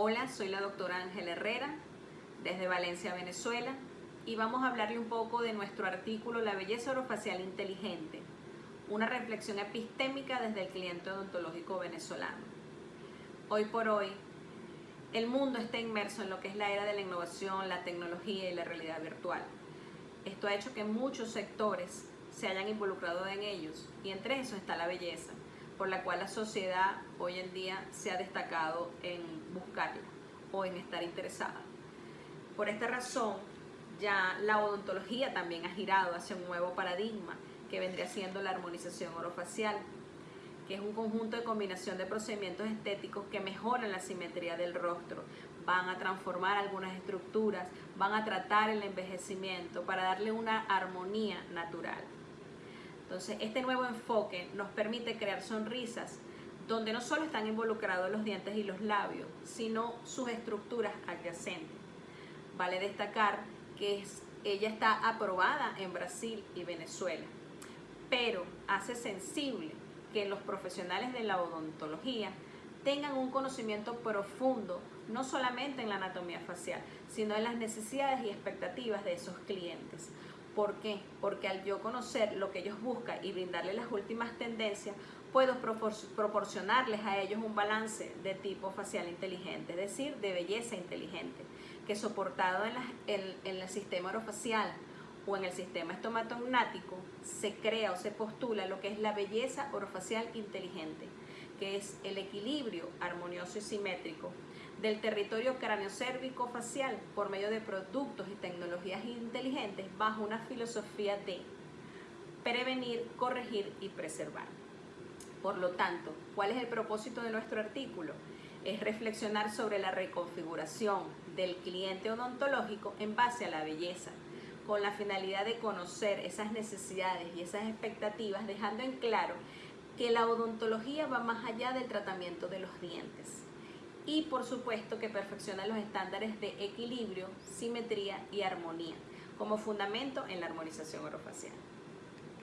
Hola, soy la doctora Ángela Herrera, desde Valencia, Venezuela, y vamos a hablarle un poco de nuestro artículo La belleza orofacial inteligente, una reflexión epistémica desde el cliente odontológico venezolano. Hoy por hoy, el mundo está inmerso en lo que es la era de la innovación, la tecnología y la realidad virtual. Esto ha hecho que muchos sectores se hayan involucrado en ellos, y entre esos está la belleza por la cual la sociedad hoy en día se ha destacado en buscarla o en estar interesada. Por esta razón, ya la odontología también ha girado hacia un nuevo paradigma que vendría siendo la armonización orofacial, que es un conjunto de combinación de procedimientos estéticos que mejoran la simetría del rostro, van a transformar algunas estructuras, van a tratar el envejecimiento para darle una armonía natural. Entonces, este nuevo enfoque nos permite crear sonrisas donde no solo están involucrados los dientes y los labios, sino sus estructuras adyacentes. Vale destacar que ella está aprobada en Brasil y Venezuela, pero hace sensible que los profesionales de la odontología tengan un conocimiento profundo, no solamente en la anatomía facial, sino en las necesidades y expectativas de esos clientes. ¿Por qué? Porque al yo conocer lo que ellos buscan y brindarles las últimas tendencias, puedo proporcionarles a ellos un balance de tipo facial inteligente, es decir, de belleza inteligente, que soportado en, el sistema orofacial o en el sistema estomatognático se crea o se postula lo que es la belleza orofacial inteligente, que es el equilibrio armonioso y simétrico del territorio cráneo-cérvico facial por medio de productos y tecnologías inteligentes bajo una filosofía de prevenir, corregir y preservar. Por lo tanto, ¿cuál es el propósito de nuestro artículo? Es reflexionar sobre la reconfiguración del cliente odontológico en base a la belleza, con la finalidad de conocer esas necesidades y esas expectativas, dejando en claro que la odontología va más allá del tratamiento de los dientes y por supuesto que perfecciona los estándares de equilibrio, simetría y armonía como fundamento en la armonización orofacial.